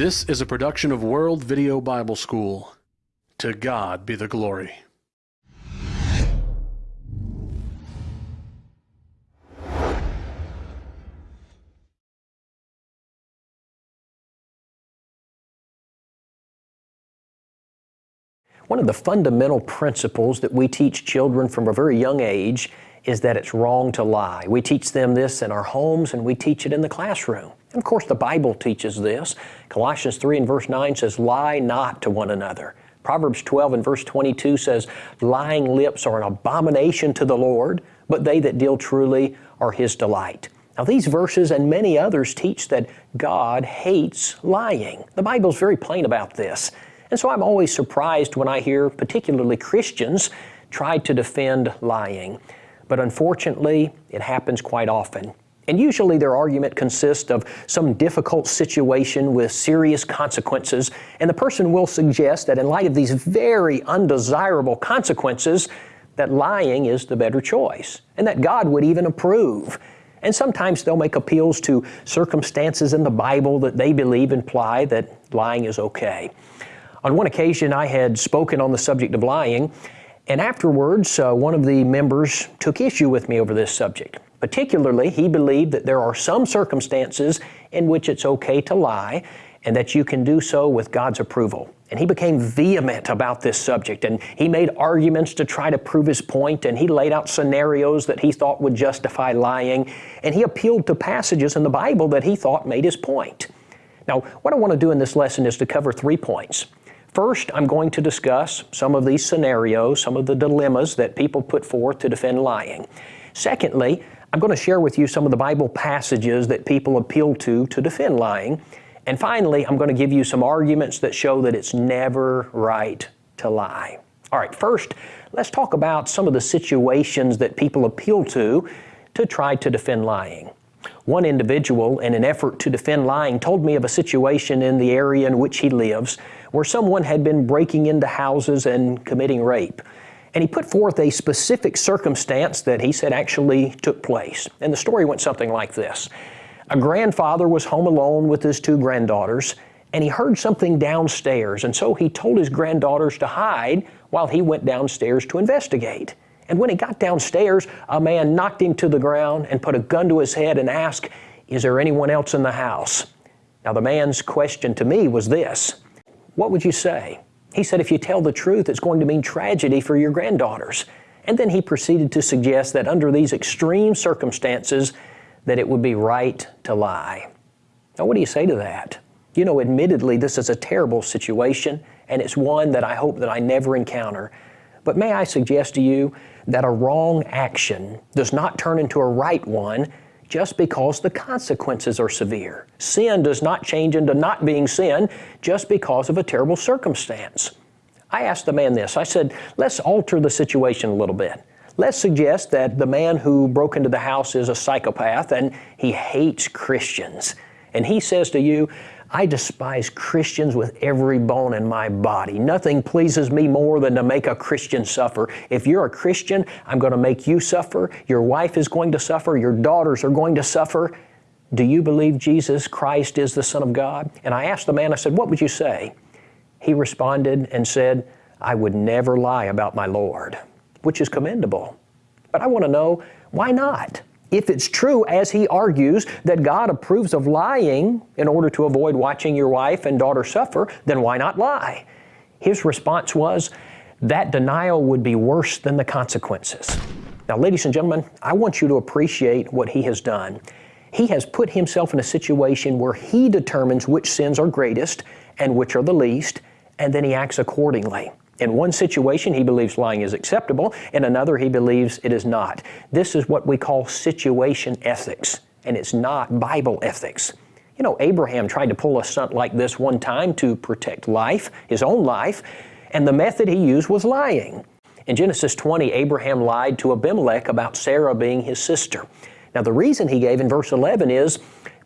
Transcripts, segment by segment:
This is a production of World Video Bible School. To God be the glory. One of the fundamental principles that we teach children from a very young age is that it's wrong to lie. We teach them this in our homes and we teach it in the classroom. Of course, the Bible teaches this. Colossians 3 and verse 9 says, Lie not to one another. Proverbs 12 and verse 22 says, Lying lips are an abomination to the Lord, but they that deal truly are His delight. Now, these verses and many others teach that God hates lying. The Bible's very plain about this. And so I'm always surprised when I hear particularly Christians try to defend lying. But unfortunately, it happens quite often. And usually their argument consists of some difficult situation with serious consequences, and the person will suggest that in light of these very undesirable consequences, that lying is the better choice, and that God would even approve. And sometimes they'll make appeals to circumstances in the Bible that they believe imply that lying is okay. On one occasion, I had spoken on the subject of lying, and afterwards, uh, one of the members took issue with me over this subject. Particularly, he believed that there are some circumstances in which it's okay to lie and that you can do so with God's approval. And he became vehement about this subject and he made arguments to try to prove his point and he laid out scenarios that he thought would justify lying and he appealed to passages in the Bible that he thought made his point. Now, what I want to do in this lesson is to cover three points. First, I'm going to discuss some of these scenarios, some of the dilemmas that people put forth to defend lying. Secondly, I'm going to share with you some of the Bible passages that people appeal to to defend lying. And finally, I'm going to give you some arguments that show that it's never right to lie. All right, first, let's talk about some of the situations that people appeal to to try to defend lying. One individual, in an effort to defend lying, told me of a situation in the area in which he lives where someone had been breaking into houses and committing rape. And he put forth a specific circumstance that he said actually took place. And the story went something like this. A grandfather was home alone with his two granddaughters, and he heard something downstairs, and so he told his granddaughters to hide while he went downstairs to investigate. And when he got downstairs, a man knocked him to the ground and put a gun to his head and asked, Is there anyone else in the house? Now, the man's question to me was this What would you say? He said, if you tell the truth, it's going to mean tragedy for your granddaughters. And then he proceeded to suggest that under these extreme circumstances, that it would be right to lie. Now, what do you say to that? You know, admittedly, this is a terrible situation, and it's one that I hope that I never encounter. But may I suggest to you that a wrong action does not turn into a right one just because the consequences are severe. Sin does not change into not being sin just because of a terrible circumstance. I asked the man this I said, let's alter the situation a little bit. Let's suggest that the man who broke into the house is a psychopath and he hates Christians. And he says to you, I despise Christians with every bone in my body. Nothing pleases me more than to make a Christian suffer. If you're a Christian, I'm going to make you suffer. Your wife is going to suffer. Your daughters are going to suffer. Do you believe Jesus Christ is the Son of God? And I asked the man, I said, What would you say? He responded and said, I would never lie about my Lord, which is commendable. But I want to know, why not? If it's true, as he argues, that God approves of lying in order to avoid watching your wife and daughter suffer, then why not lie? His response was, that denial would be worse than the consequences. Now, ladies and gentlemen, I want you to appreciate what he has done. He has put himself in a situation where he determines which sins are greatest and which are the least, and then he acts accordingly. In one situation, he believes lying is acceptable. In another, he believes it is not. This is what we call situation ethics, and it's not Bible ethics. You know, Abraham tried to pull a stunt like this one time to protect life, his own life, and the method he used was lying. In Genesis 20, Abraham lied to Abimelech about Sarah being his sister. Now, the reason he gave in verse 11 is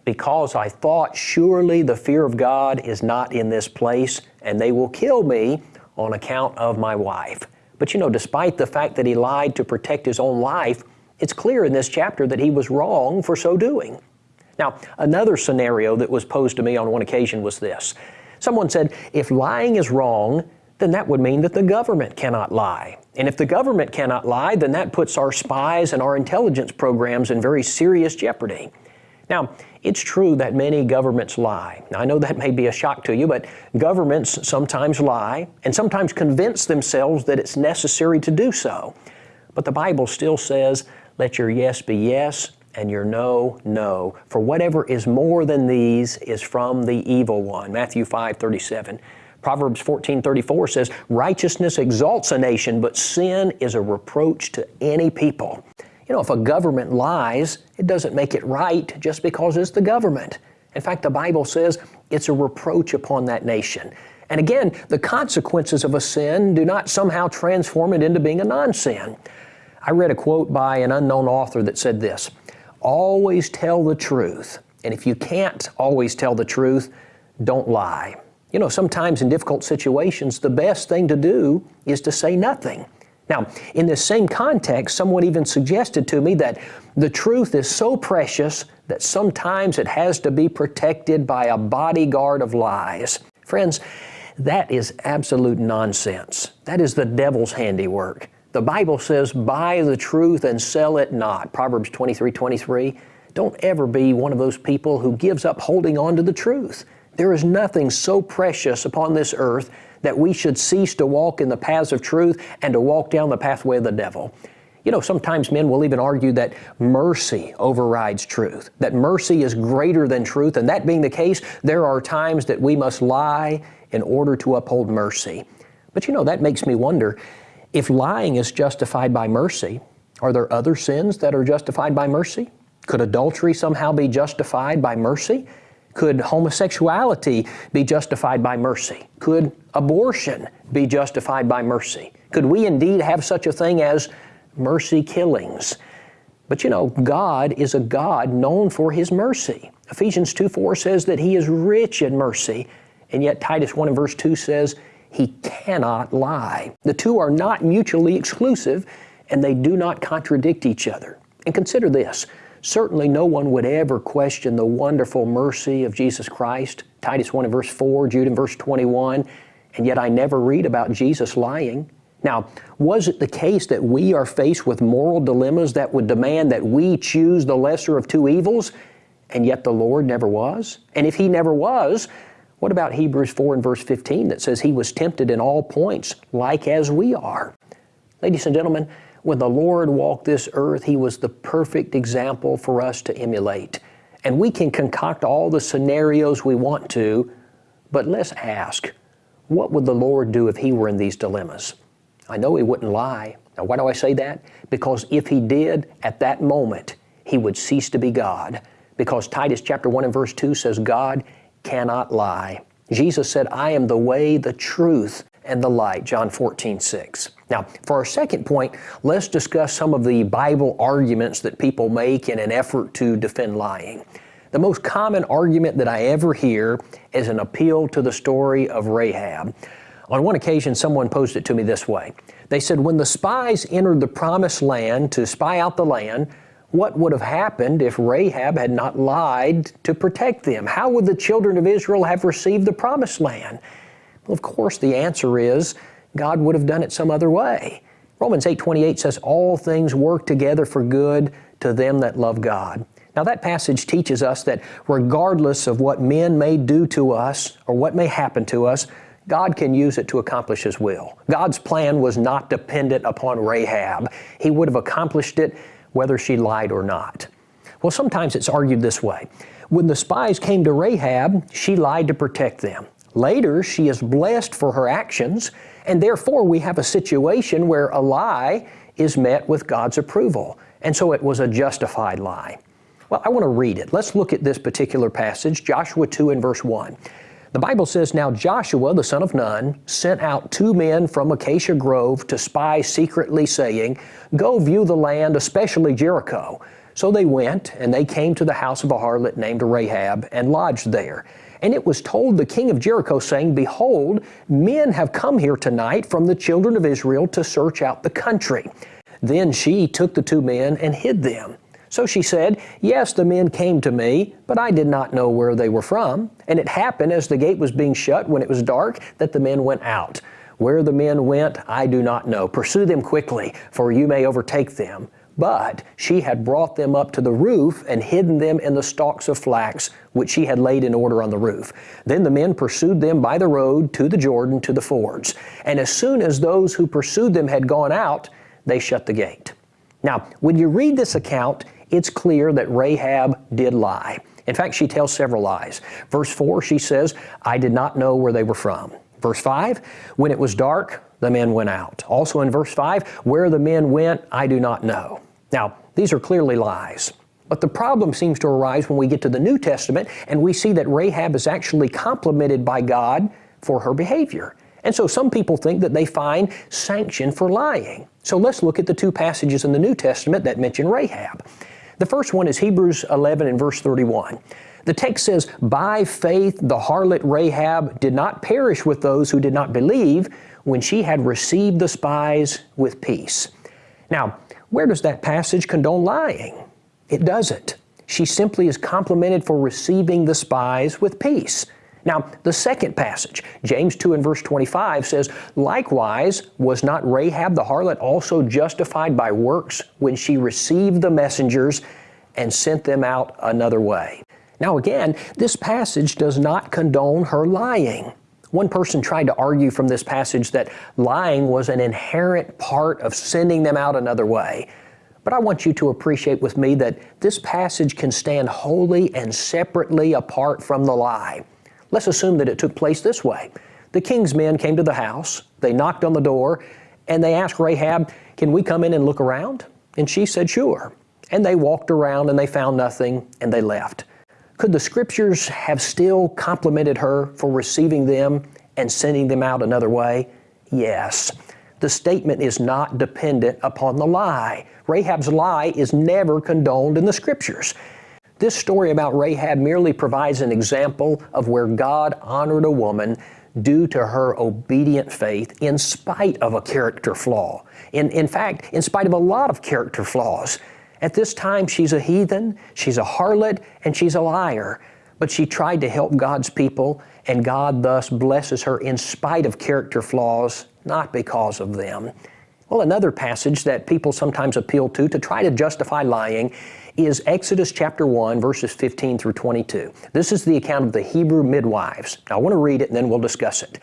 because I thought surely the fear of God is not in this place, and they will kill me on account of my wife. But you know, despite the fact that he lied to protect his own life, it's clear in this chapter that he was wrong for so doing. Now, another scenario that was posed to me on one occasion was this. Someone said, if lying is wrong, then that would mean that the government cannot lie. And if the government cannot lie, then that puts our spies and our intelligence programs in very serious jeopardy. Now, it's true that many governments lie. Now, I know that may be a shock to you, but governments sometimes lie and sometimes convince themselves that it's necessary to do so. But the Bible still says, let your yes be yes and your no, no. For whatever is more than these is from the evil one. Matthew 5 37. Proverbs 14:34 says, "Righteousness exalts a nation, but sin is a reproach to any people." You know, if a government lies, it doesn't make it right just because it's the government. In fact, the Bible says it's a reproach upon that nation. And again, the consequences of a sin do not somehow transform it into being a non-sin. I read a quote by an unknown author that said this, always tell the truth. And if you can't always tell the truth, don't lie. You know, sometimes in difficult situations, the best thing to do is to say nothing. Now, in this same context, someone even suggested to me that the truth is so precious that sometimes it has to be protected by a bodyguard of lies. Friends, that is absolute nonsense. That is the devil's handiwork. The Bible says, buy the truth and sell it not. Proverbs 23, 23. Don't ever be one of those people who gives up holding on to the truth. There is nothing so precious upon this earth that we should cease to walk in the paths of truth and to walk down the pathway of the devil. You know, sometimes men will even argue that mercy overrides truth, that mercy is greater than truth, and that being the case, there are times that we must lie in order to uphold mercy. But you know, that makes me wonder if lying is justified by mercy, are there other sins that are justified by mercy? Could adultery somehow be justified by mercy? Could homosexuality be justified by mercy? Could abortion be justified by mercy? Could we indeed have such a thing as mercy killings? But you know, God is a God known for His mercy. Ephesians 2 4 says that He is rich in mercy, and yet Titus 1 and verse 2 says He cannot lie. The two are not mutually exclusive, and they do not contradict each other. And consider this Certainly no one would ever question the wonderful mercy of Jesus Christ. Titus 1 and verse 4, Jude in verse 21, and yet I never read about Jesus lying. Now, was it the case that we are faced with moral dilemmas that would demand that we choose the lesser of two evils, and yet the Lord never was? And if He never was, what about Hebrews 4 and verse 15 that says He was tempted in all points, like as we are? Ladies and gentlemen, when the Lord walked this earth, He was the perfect example for us to emulate. And we can concoct all the scenarios we want to, but let's ask, what would the Lord do if He were in these dilemmas? I know He wouldn't lie. Now, why do I say that? Because if He did, at that moment, He would cease to be God. Because Titus chapter 1 and verse 2 says, God cannot lie. Jesus said, I am the way, the truth, and the light, John 14, 6. Now, for our second point, let's discuss some of the Bible arguments that people make in an effort to defend lying. The most common argument that I ever hear is an appeal to the story of Rahab. On one occasion, someone posed it to me this way. They said, when the spies entered the promised land to spy out the land, what would have happened if Rahab had not lied to protect them? How would the children of Israel have received the promised land? Well, of course, the answer is God would have done it some other way. Romans 8:28 says all things work together for good to them that love God. Now that passage teaches us that regardless of what men may do to us or what may happen to us, God can use it to accomplish His will. God's plan was not dependent upon Rahab. He would have accomplished it whether she lied or not. Well, sometimes it's argued this way. When the spies came to Rahab, she lied to protect them. Later, she is blessed for her actions, and therefore we have a situation where a lie is met with God's approval. And so it was a justified lie. Well, I want to read it. Let's look at this particular passage, Joshua 2 and verse 1. The Bible says, Now Joshua, the son of Nun, sent out two men from Acacia Grove to spy secretly, saying, Go view the land, especially Jericho. So they went, and they came to the house of a harlot named Rahab, and lodged there. And it was told the king of Jericho, saying, Behold, men have come here tonight from the children of Israel to search out the country. Then she took the two men and hid them. So she said, Yes, the men came to me, but I did not know where they were from. And it happened as the gate was being shut when it was dark that the men went out. Where the men went, I do not know. Pursue them quickly, for you may overtake them. But she had brought them up to the roof and hidden them in the stalks of flax, which she had laid in order on the roof. Then the men pursued them by the road to the Jordan to the fords. And as soon as those who pursued them had gone out, they shut the gate. Now, when you read this account, it's clear that Rahab did lie. In fact, she tells several lies. Verse 4, she says, I did not know where they were from. Verse 5, when it was dark, the men went out. Also in verse 5, where the men went, I do not know. Now, these are clearly lies. But the problem seems to arise when we get to the New Testament and we see that Rahab is actually complimented by God for her behavior. And so some people think that they find sanction for lying. So let's look at the two passages in the New Testament that mention Rahab. The first one is Hebrews 11 and verse 31. The text says, By faith the harlot Rahab did not perish with those who did not believe when she had received the spies with peace. Now, where does that passage condone lying? It doesn't. She simply is complimented for receiving the spies with peace. Now, the second passage, James 2 and verse 25 says, Likewise, was not Rahab the harlot also justified by works when she received the messengers and sent them out another way? Now again, this passage does not condone her lying. One person tried to argue from this passage that lying was an inherent part of sending them out another way. But I want you to appreciate with me that this passage can stand wholly and separately apart from the lie. Let's assume that it took place this way. The king's men came to the house, they knocked on the door, and they asked Rahab, Can we come in and look around? And she said, Sure. And they walked around and they found nothing and they left. Could the scriptures have still complimented her for receiving them and sending them out another way? Yes. The statement is not dependent upon the lie. Rahab's lie is never condoned in the scriptures. This story about Rahab merely provides an example of where God honored a woman due to her obedient faith in spite of a character flaw. In, in fact, in spite of a lot of character flaws. At this time, she's a heathen, she's a harlot, and she's a liar. But she tried to help God's people, and God thus blesses her in spite of character flaws, not because of them. Well, another passage that people sometimes appeal to to try to justify lying is Exodus chapter 1, verses 15 through 22. This is the account of the Hebrew midwives. Now, I want to read it and then we'll discuss it.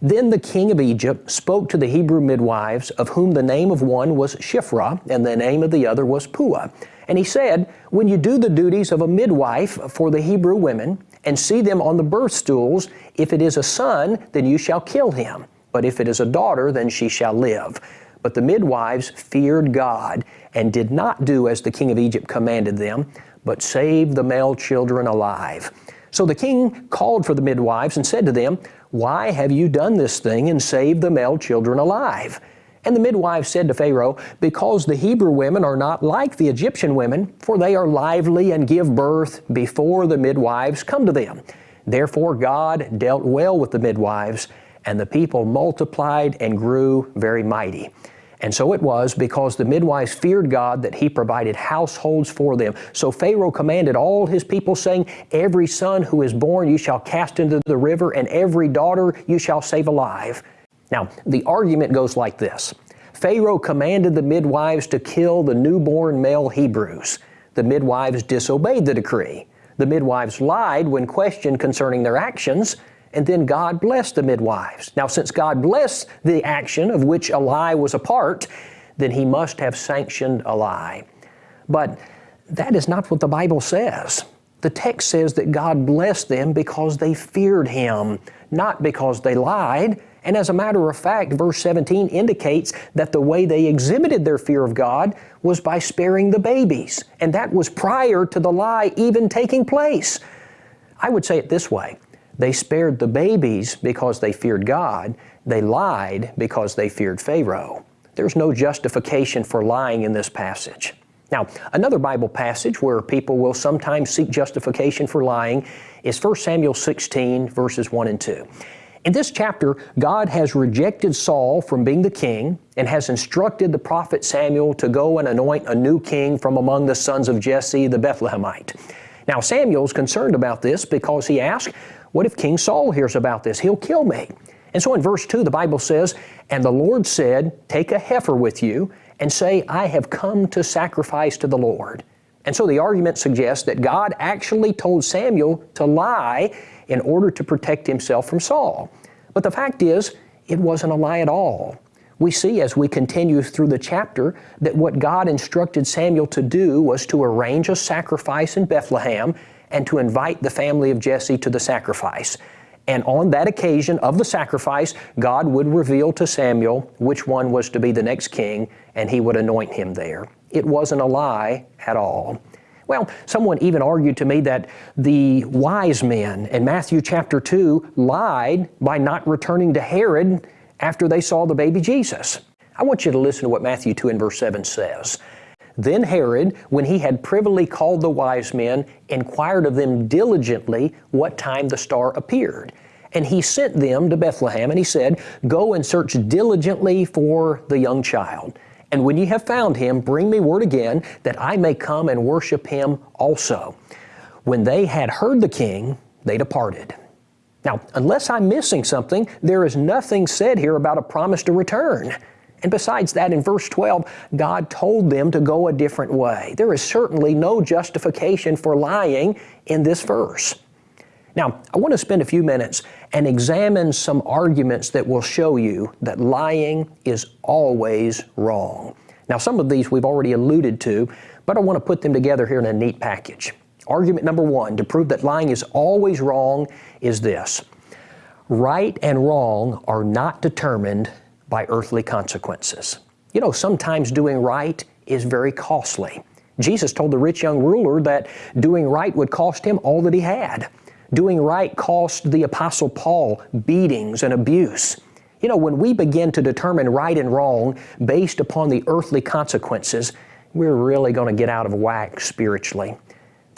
Then the king of Egypt spoke to the Hebrew midwives, of whom the name of one was Shiphrah, and the name of the other was Puah. And he said, When you do the duties of a midwife for the Hebrew women, and see them on the birth stools, if it is a son, then you shall kill him. But if it is a daughter, then she shall live. But the midwives feared God and did not do as the king of Egypt commanded them, but saved the male children alive. So the king called for the midwives and said to them, Why have you done this thing and saved the male children alive? And the midwives said to Pharaoh, Because the Hebrew women are not like the Egyptian women, for they are lively and give birth before the midwives come to them. Therefore God dealt well with the midwives, and the people multiplied and grew very mighty. And so it was because the midwives feared God that he provided households for them. So Pharaoh commanded all his people, saying, Every son who is born you shall cast into the river, and every daughter you shall save alive. Now, the argument goes like this Pharaoh commanded the midwives to kill the newborn male Hebrews. The midwives disobeyed the decree. The midwives lied when questioned concerning their actions and then God blessed the midwives. Now, since God blessed the action of which a lie was a part, then He must have sanctioned a lie. But that is not what the Bible says. The text says that God blessed them because they feared Him, not because they lied. And as a matter of fact, verse 17 indicates that the way they exhibited their fear of God was by sparing the babies. And that was prior to the lie even taking place. I would say it this way they spared the babies because they feared God. They lied because they feared Pharaoh. There's no justification for lying in this passage. Now, another Bible passage where people will sometimes seek justification for lying is 1 Samuel 16, verses 1 and 2. In this chapter, God has rejected Saul from being the king and has instructed the prophet Samuel to go and anoint a new king from among the sons of Jesse the Bethlehemite. Now, Samuel's concerned about this because he asks, What if King Saul hears about this? He'll kill me. And so in verse 2, the Bible says, And the Lord said, Take a heifer with you and say, I have come to sacrifice to the Lord. And so the argument suggests that God actually told Samuel to lie in order to protect himself from Saul. But the fact is, it wasn't a lie at all. We see as we continue through the chapter that what God instructed Samuel to do was to arrange a sacrifice in Bethlehem and to invite the family of Jesse to the sacrifice. And on that occasion of the sacrifice, God would reveal to Samuel which one was to be the next king, and he would anoint him there. It wasn't a lie at all. Well, someone even argued to me that the wise men in Matthew chapter 2 lied by not returning to Herod after they saw the baby Jesus. I want you to listen to what Matthew 2 and verse 7 says. Then Herod, when he had privily called the wise men, inquired of them diligently what time the star appeared. And he sent them to Bethlehem, and he said, Go and search diligently for the young child. And when ye have found him, bring me word again, that I may come and worship him also. When they had heard the king, they departed. Now, unless I'm missing something, there is nothing said here about a promise to return. And besides that, in verse 12, God told them to go a different way. There is certainly no justification for lying in this verse. Now, I want to spend a few minutes and examine some arguments that will show you that lying is always wrong. Now, some of these we've already alluded to, but I want to put them together here in a neat package. Argument number one to prove that lying is always wrong is this right and wrong are not determined by earthly consequences. You know, sometimes doing right is very costly. Jesus told the rich young ruler that doing right would cost him all that he had. Doing right cost the Apostle Paul beatings and abuse. You know, when we begin to determine right and wrong based upon the earthly consequences, we're really going to get out of whack spiritually.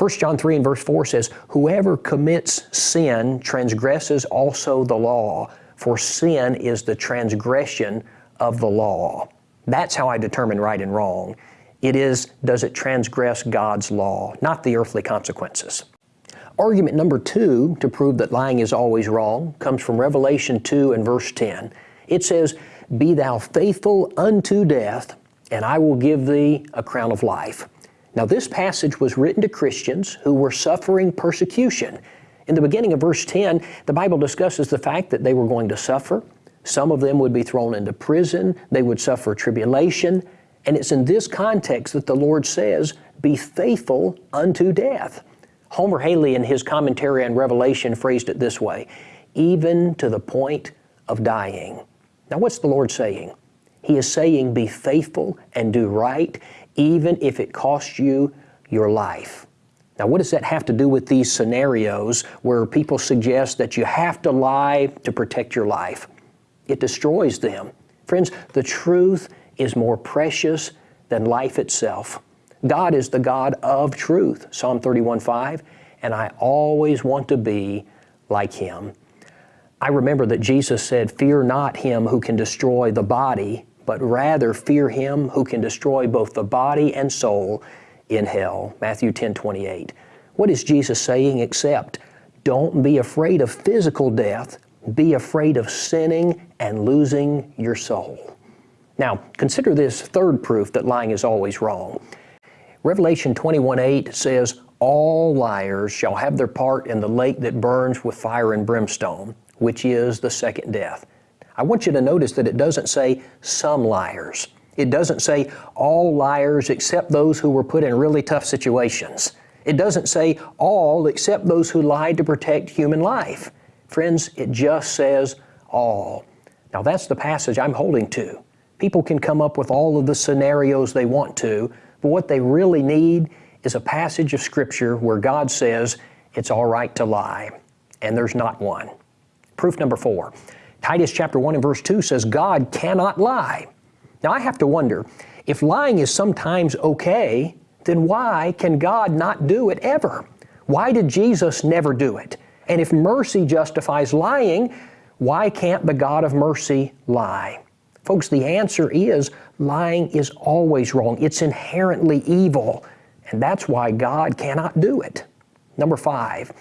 1 John 3 and verse 4 says, Whoever commits sin transgresses also the law, for sin is the transgression of the law. That's how I determine right and wrong. It is, does it transgress God's law, not the earthly consequences. Argument number two to prove that lying is always wrong comes from Revelation 2 and verse 10. It says, Be thou faithful unto death, and I will give thee a crown of life. Now, this passage was written to Christians who were suffering persecution. In the beginning of verse 10, the Bible discusses the fact that they were going to suffer. Some of them would be thrown into prison, they would suffer tribulation, and it's in this context that the Lord says, Be faithful unto death. Homer Hailey, in his commentary on Revelation, phrased it this way even to the point of dying. Now, what's the Lord saying? He is saying, Be faithful and do right, even if it costs you your life. Now, what does that have to do with these scenarios where people suggest that you have to lie to protect your life? It destroys them. Friends, the truth is more precious than life itself. God is the God of truth, Psalm 31:5, and I always want to be like Him. I remember that Jesus said, Fear not him who can destroy the body, but rather fear him who can destroy both the body and soul in hell. Matthew 10 28. What is Jesus saying except, don't be afraid of physical death, be afraid of sinning and losing your soul. Now, consider this third proof that lying is always wrong. Revelation 21 8 says, All liars shall have their part in the lake that burns with fire and brimstone, which is the second death. I want you to notice that it doesn't say some liars. It doesn't say all liars except those who were put in really tough situations. It doesn't say all except those who lied to protect human life. Friends, it just says all. Now that's the passage I'm holding to. People can come up with all of the scenarios they want to, but what they really need is a passage of Scripture where God says it's all right to lie, and there's not one. Proof number four Titus chapter 1 and verse 2 says, God cannot lie. Now I have to wonder if lying is sometimes okay, then why can God not do it ever? Why did Jesus never do it? And if mercy justifies lying, Why can't the God of mercy lie? Folks, the answer is lying is always wrong. It's inherently evil, and that's why God cannot do it. Number five,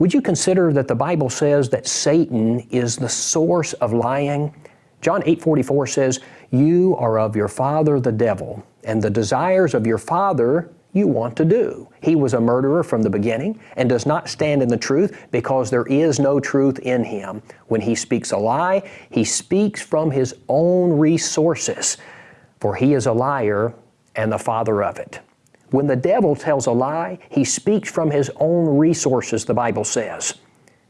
would you consider that the Bible says that Satan is the source of lying? John 8:44 says, "You are of your father the devil, and the desires of your father you want to do. He was a murderer from the beginning and does not stand in the truth because there is no truth in him. When he speaks a lie, he speaks from his own resources, for he is a liar and the father of it. When the devil tells a lie, he speaks from his own resources, the Bible says.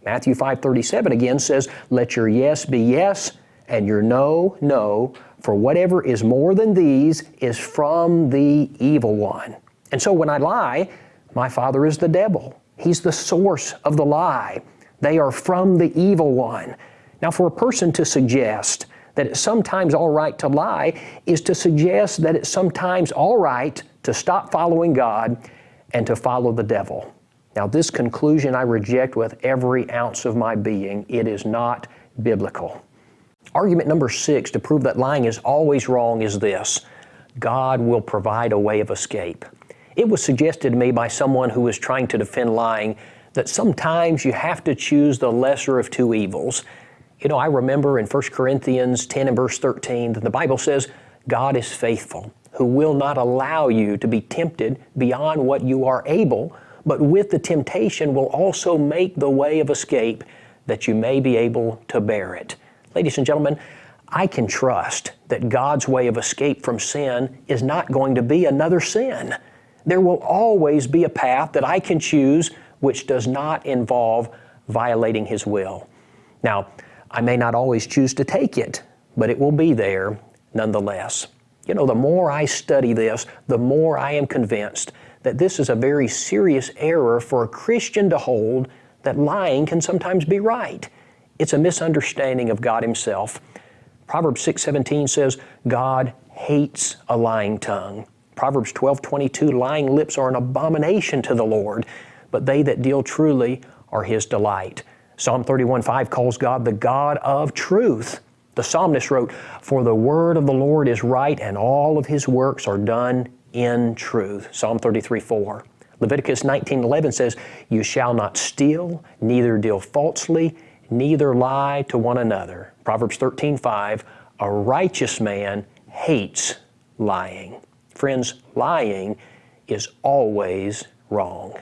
Matthew 5:37 again says, "Let your yes be yes and your no no, for whatever is more than these is from the evil one." And so when I lie, my father is the devil. He's the source of the lie. They are from the evil one. Now, for a person to suggest that it's sometimes all right to lie is to suggest that it's sometimes all right to stop following God and to follow the devil. Now, this conclusion I reject with every ounce of my being. It is not biblical. Argument number six to prove that lying is always wrong is this God will provide a way of escape. It was suggested to me by someone who was trying to defend lying that sometimes you have to choose the lesser of two evils. You know, I remember in 1 Corinthians 10 and verse 13 that the Bible says, God is faithful, who will not allow you to be tempted beyond what you are able, but with the temptation will also make the way of escape that you may be able to bear it. Ladies and gentlemen, I can trust that God's way of escape from sin is not going to be another sin. There will always be a path that I can choose which does not involve violating His will. Now, I may not always choose to take it, but it will be there nonetheless. You know, the more I study this, the more I am convinced that this is a very serious error for a Christian to hold that lying can sometimes be right. It's a misunderstanding of God Himself. Proverbs 6:17 says, God hates a lying tongue. Proverbs 12:22, lying lips are an abomination to the Lord, but they that deal truly are his delight. Psalm 31:5 calls God the God of truth. The psalmist wrote, For the word of the Lord is right, and all of his works are done in truth. Psalm 33 4. Leviticus 19:11 says, You shall not steal, neither deal falsely, neither lie to one another. Proverbs 13:5, A righteous man hates lying. Friends, lying is always wrong.